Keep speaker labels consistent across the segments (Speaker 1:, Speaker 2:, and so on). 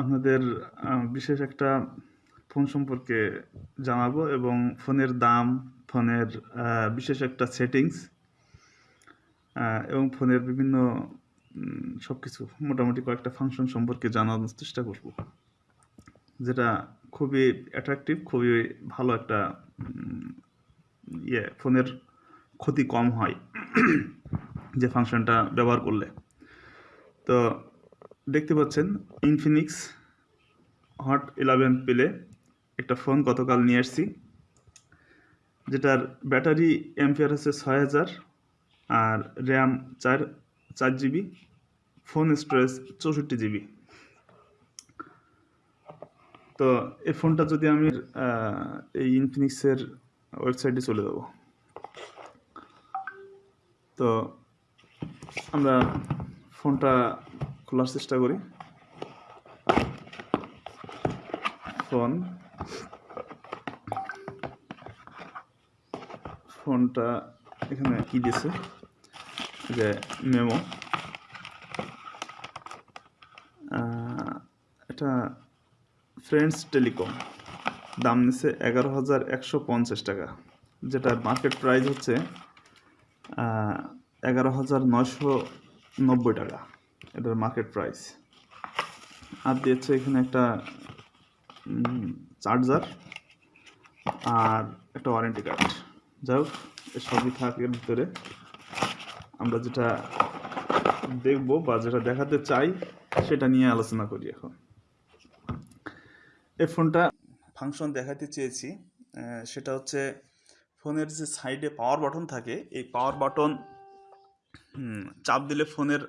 Speaker 1: আপনাদের বিশেষ একটা ফোন সম্পর্কে জানাব এবং ফোনের দাম, ফোনের বিশেষ একটা সেটিংস এবং ফোনের বিভিন্ন সব কিছু মোটামুটি কয়েকটা ফাংশন সম্পর্কে জানানোর চেষ্টা করব, যেটা খুবই অ্যাট্রাকটিভ খুবই ভালো একটা ইয়ে ফোনের ক্ষতি কম হয়, যে ফাংশনটা ব্যবহার করলে। তো দেখতে পাচ্ছেন ইনফিনিক্স হট ইলেভেন পেলে একটা ফোন গতকাল নিয়ে এসেছি যেটার ব্যাটারি এমপিআর হচ্ছে ছয় হাজার আর র্যাম চার চার জিবি ফোন স্টোরেজ চৌষট্টি জিবি তো এই ফোনটা যদি আমি এই ইনফিনিক্সের ওয়েবসাইটে চলে যাব। তো আমরা ফোনটা খোলার চেষ্টা করি। ফোন। ফোনটা এখানে কি দিয়েছে? যে মেমো। এটা ফ্রেন্ডস টেলিকম। দাম নিচ্ছে এগারো হাজার একশো পঞ্চাশ টাকা যেটার মার্কেট প্রাইস হচ্ছে এগারো হাজার নয়শো নব্বই টাকা। এটার মার্কেট প্রাইস আর দিয়েছে এখানে একটা চার্জার আর একটা ওয়ারেন্টি কার্ড যাই হোক সবই থাকে এর ভিতরে। আমরা যেটা দেখব বা যেটা দেখাতে চাই, সেটা নিয়ে আলোচনা করি এখন। এই ফোনটা ফাংশন দেখাতে চেয়েছি সেটা হচ্ছে ফোনের যে সাইডে পাওয়ার বাটন থাকে, এই পাওয়ার বাটন চাপ দিলে ফোনের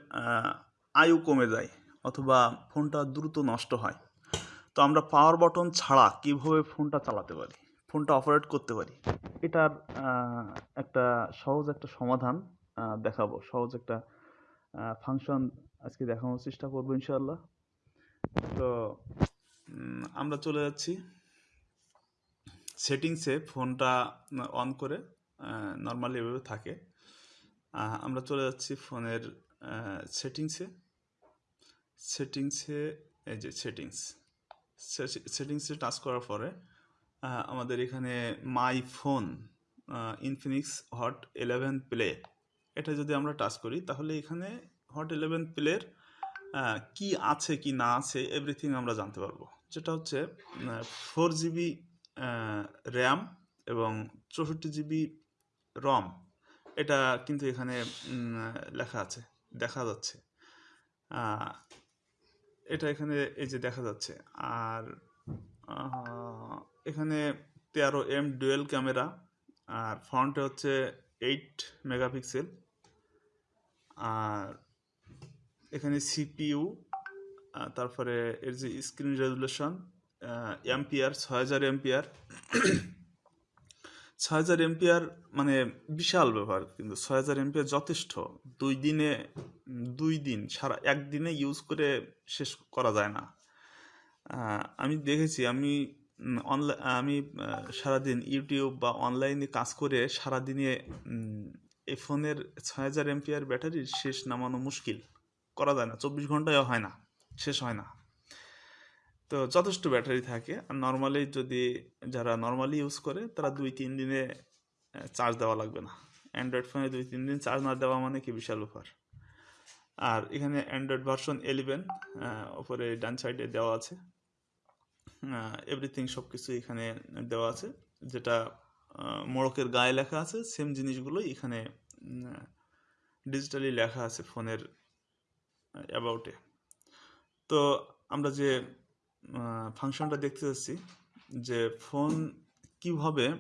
Speaker 1: আয়ু কমে যায় অথবা ফোনটা দ্রুত নষ্ট হয়। তো আমরা পাওয়ার বাটন ছাড়া কীভাবে ফোনটা চালাতে পারি? ফোনটা অপারেট করতে পারি? এটার একটা সহজ একটা সমাধান দেখাবো। সহজ একটা ফাংশন আজকে দেখানোর চেষ্টা করব ইনশাল্লাহ তো আমরা চলে যাচ্ছি। সেটিংসে ফোনটা অন করে নর্মালি এভাবে থাকে। আমরা চলে যাচ্ছি ফোনের সেটিংসে সেটিংসে এই যে সেটিংস সেটিংসে টাচ করার পরে আমাদের এখানে my phone Infinix Hot eleven Play এটা যদি আমরা টাচ করি, তাহলে এখানে হট ইলেভেন প্লের কি আছে, কি না আছে এভরিথিং আমরা জানতে পারব। যেটা হচ্ছে ফোর জিবি র্যাম এবং চৌষট্টি জিবি রম এটা কিন্তু এখানে লেখা আছে, দেখা যাচ্ছে। এটা এখানে এই যে দেখা যাচ্ছে। আর এখানে তেরো এম ডুয়েল ক্যামেরা, আর ফ্রন্টে হচ্ছে এইট মেগাপিক্সেল। আর এখানে সিপিইউ তারপরে এর যে স্ক্রিন রেজুলেশন এমপিআর ছয় হাজার এমপিআর ছয় হাজার এমপিআর মানে বিশাল ব্যাপার, কিন্তু ছয় হাজার এমপিআর যথেষ্ট। দুই দিনে, দুই দিন, সারা একদিনে ইউজ করে শেষ করা যায় না। আমি দেখেছি, আমি অনলাইন আমি সারাদিন ইউটিউব বা অনলাইনে কাজ করে সারাদিনে এই ফোনের ছয় হাজার এমপিআর ব্যাটারির শেষ নামানো মুশকিল। করা যায় না, চব্বিশ ঘন্টায় হয় না, শেষ হয় না। তো যথেষ্ট ব্যাটারি থাকে। আর নর্মালি যদি যারা নর্মালি ইউজ করে, তারা দুই, তিন দিনে চার্জ দেওয়া লাগবে না। অ্যান্ড্রয়েড ফোনে দুই, তিন দিন চার্জ না দেওয়া মানে কি বিশাল ব্যাপার। আর এখানে অ্যান্ড্রয়েড ভার্সন এলিভেন ওপরে ডান সাইডে দেওয়া আছে। এভরিথিং সব কিছু এখানে দেওয়া আছে। যেটা মোড়কের গায়ে লেখা আছে সেম জিনিসগুলো এখানে ডিজিটালি লেখা আছে ফোনের অ্যাবাউটে তো আমরা যে ফাংশনটা দেখতে যাচ্ছি যে ফোন কীভাবে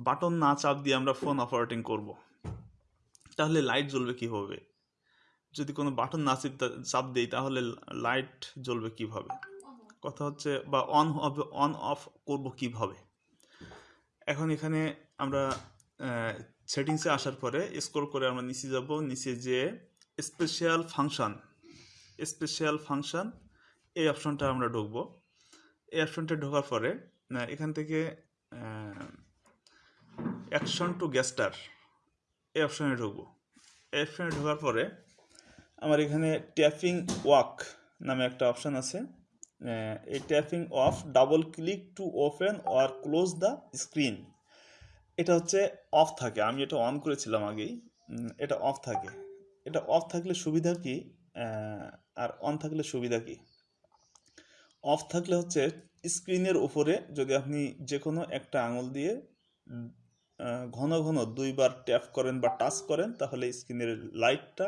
Speaker 1: বাটন না চাপ দিয়ে আমরা ফোন অপারেটিং করব। তাহলে লাইট জ্বলবে কীভাবে? যদি কোনো বাটন না চিপ- দেই, তাহলে লাইট জ্বলবে কীভাবে? কথা হচ্ছে, বা অন হবে অন অফ করব কীভাবে? এখন এখানে আমরা সেটিংসে আসার পরে স্ক্রল করে আমরা নিচে যাব। নিচে যে স্পেশাল ফাংশন স্পেশাল ফাংশন এই অপশনটা আমরা ঢুকবো। এই অপশনটা ঢোকার পরে এখান থেকে অ্যাকশন টু গ্যাস্টার এই অপশনে ঢুকবো। এই অপশনে ঢোকার পরে, আমার এখানে ট্যাপিং ওয়াক নামে একটা অপশান আছে। এই tapping off double click to open or close the screen এটা হচ্ছে অফ থাকে। আমি এটা অন করেছিলাম আগেই। এটা অফ থাকে। এটা অফ থাকলে সুবিধা কি? আর অন থাকলে সুবিধা কি? অফ থাকলে হচ্ছে স্ক্রিনের উপরে যদি আপনি যে কোনো একটা আঙুল দিয়ে ঘন ঘন দুইবার ট্যাপ করেন বা টাচ করেন, তাহলে স্ক্রিনের লাইটটা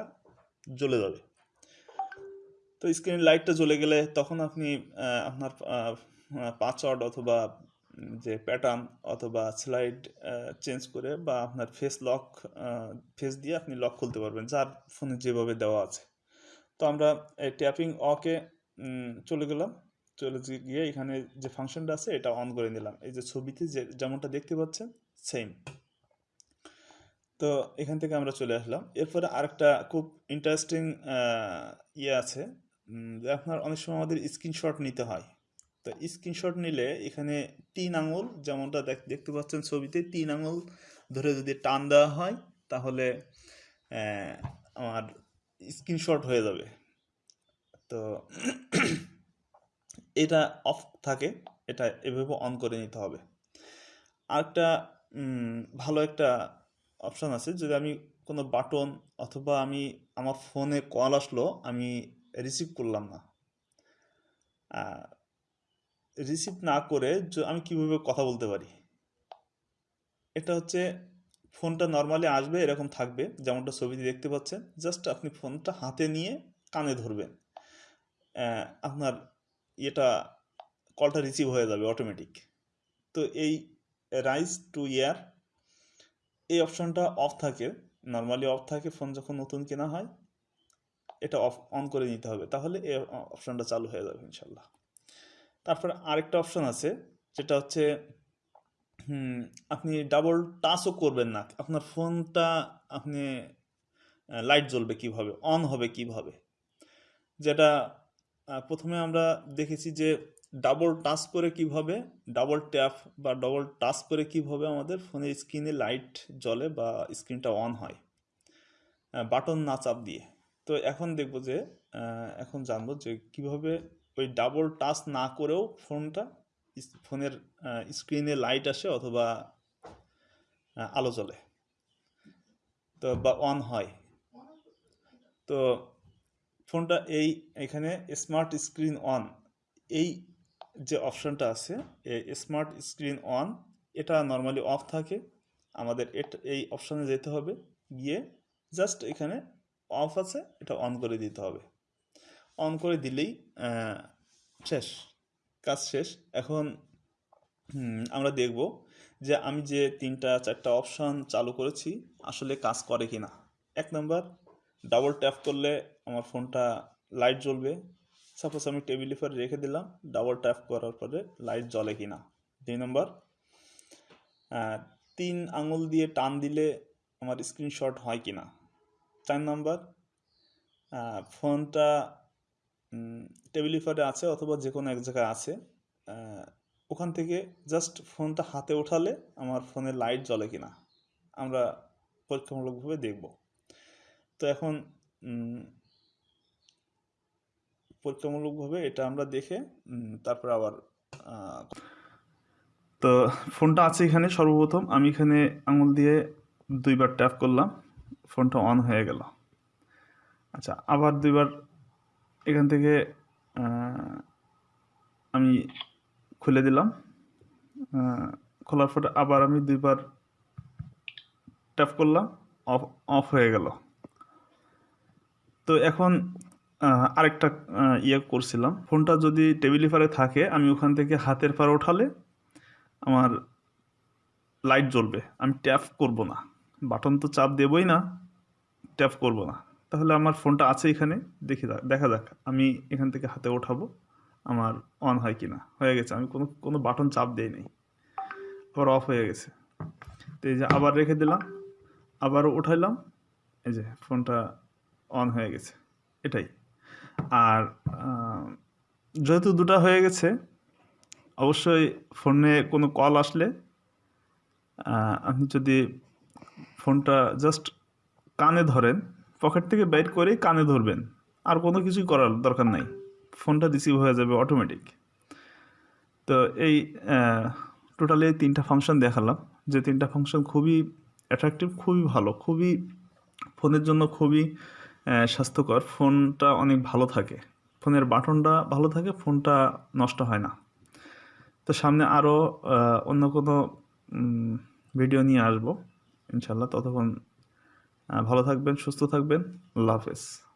Speaker 1: জ্বলে যাবে। তো স্ক্রিনের লাইটটা জ্বলে গেলে তখন আপনি আপনার পাসওয়ার্ড অথবা যে প্যাটার্ন অথবা স্লাইড চেঞ্জ করে বা আপনার ফেস লক ফেস দিয়ে আপনি লক খুলতে পারবেন, যার ফোনে যেভাবে দেওয়া আছে। তো আমরা ট্যাপিং অকে চলে গেলাম। চলে গিয়ে এখানে যে ফাংশনটা আছে, এটা অন করে নিলাম। এই যে ছবিতে যে, যেমনটা দেখতে পাচ্ছেন সেম তো এখান থেকে আমরা চলে আসলাম। এরপরে আরেকটা খুব ইন্টারেস্টিং ইয়ে আছে আপনার অনেক সময় আমাদের স্ক্রিনশট নিতে হয়। তো স্ক্রিনশট নিলে এখানে তিন আঙুল, যেমনটা দেখ- দেখতে পাচ্ছেন ছবিতে, তিন আঙুল ধরে যদি টান দেওয়া হয়, তাহলে আমার স্ক্রিনশট হয়ে যাবে। তো এটা অফ থাকে এটা এভাবে অন করে নিতে হবে। আরেকটা উম, ভালো একটা অপশান আছে যদি আমি কোনো বাটন অথবা আমি আমার ফোনে কল আসলো আমি রিসিভ করলাম না। রিসিভ না করে আমি কীভাবে কথা বলতে পারি? এটা হচ্ছে ফোনটা নর্মালি আসবে এরকম থাকবে যেমনটা ছবিতে দেখতে পাচ্ছেন জাস্ট আপনি ফোনটা হাতে নিয়ে কানে ধরবেন। আপনার এটা কলটা রিসিভ হয়ে যাবে অটোমেটিক তো এই রাইজ টু ইয়ার এই অপশনটা অফ থাকে। নর্মালি অফ থাকে ফোন যখন নতুন কেনা হয়, এটা অফ অন করে নিতে হবে। তাহলে এই অপশনটা চালু হয়ে যাবে ইনশাল্লাহ। তারপর আরেকটা অপশন আছে, যেটা হচ্ছে আপনি ডাবল টাচও করবেন না। আপনার ফোনটা আপনি লাইট জ্বলবে কীভাবে অন হবে কীভাবে। যেটা প্রথমে আমরা দেখেছি যে ডাবল টাচ করে কীভাবে ডাবল ট্যাপ বা ডাবল টাচ করে কীভাবে আমাদের ফোনের স্ক্রিনে লাইট জ্বলে বা স্ক্রিনটা অন হয় বাটন না চাপ দিয়ে। তো এখন দেখব যে এখন জানব যে কীভাবে ওই ডাবল টাচ না করেও ফোনটা ফোনের স্ক্রিনে লাইট আসে অথবা আলো জ্বলে, তো বা অন হয়। তো ফোনটা এই, এখানে স্মার্ট স্ক্রিন অন এই যে অপশানটা আছে স্মার্ট স্ক্রিন অন এটা নর্মালি অফ থাকে। আমাদের এটা, এই অপশানে যেতে হবে, গিয়ে জাস্ট এখানে অফ আছে, এটা অন করে দিতে হবে। অন করে দিলেই শেষ, কাজ শেষ। এখন আমরা দেখব যে আমি যে তিনটা, চারটা অপশান চালু করেছি, আসলে কাজ করে কি না এক নাম্বার ডাবল ট্যাপ করলে আমার ফোনটা লাইট জ্বলবে। সাপোজ আমি টেবিল উপর রেখে দিলাম ডাবল ট্যাপ করার পরে লাইট জ্বলে কি না দুই নম্বর তিন আঙুল দিয়ে টান দিলে আমার স্ক্রিনশট হয় কি না চার নম্বর ফোনটা টেবিল উপরে আছে অথবা যে কোনো এক জায়গায় আছে ওখান থেকে জাস্ট ফোনটা হাতে ওঠালে আমার ফোনে লাইট জ্বলে কিনা। আমরা পরীক্ষামূলকভাবে দেখব। তো এখন পরীক্ষামূলকভাবে এটা আমরা দেখে তারপর আবার তো ফোনটা আছে এখানে সর্বপ্রথম। আমি এখানে আঙুল দিয়ে দুইবার ট্যাপ করলাম, ফোনটা অন হয়ে গেল। আচ্ছা আবার দুইবার এখান থেকে আমি খুলে দিলাম। খোলার পরে আবার আমি দুইবার ট্যাপ করলাম, অফ অফ হয়ে গেল। তো এখন আরেকটা ইয়ে করছিলাম। ফোনটা যদি টেবিলের পারে থাকে, আমি ওখান থেকে হাতের পারে ওঠালে আমার লাইট জ্বলবে। আমি ট্যাপ করব না। বাটন তো চাপ দেবই না ট্যাপ করব না। তাহলে আমার ফোনটা আছে এখানে, দেখে দেখা যাক, আমি এখান থেকে হাতে ওঠাবো, আমার অন হয় কি না হয়ে গেছে, আমি কোনো কোনো বাটন চাপ দেই নাই। আবার অফ হয়ে গেছে। তো এই যে আবার রেখে দিলাম আবার উঠাইলাম এই যে ফোনটা অন হয়ে গেছে, এটাই। আর যেহেতু দুটো হয়ে গেছে, অবশ্যই ফোনে কোনো কল আসলে আপনি যদি ফোনটা জাস্ট কানে ধরেন, পকেট থেকে বের করেই কানে ধরবেন, আর কোনো কিছুই করার দরকার নাই। ফোনটা রিসিভ হয়ে যাবে অটোমেটিক তো এই টোটালি তিনটা ফাংশন দেখালাম, যে তিনটা ফাংশন খুবই অ্যাট্রাকটিভ খুবই ভালো, খুবই ফোনের জন্য খুবই স্বাস্থ্যকর, ফোনটা অনেক ভালো থাকে। ফোনের বাটনটা ভালো থাকে, ফোনটা নষ্ট হয় না। তো সামনে আরও অন্য কোনো ভিডিও নিয়ে আসব ইনশাল্লাহ ততক্ষণ ভালো থাকবেন, সুস্থ থাকবেন। আল্লাহ হাফেজ।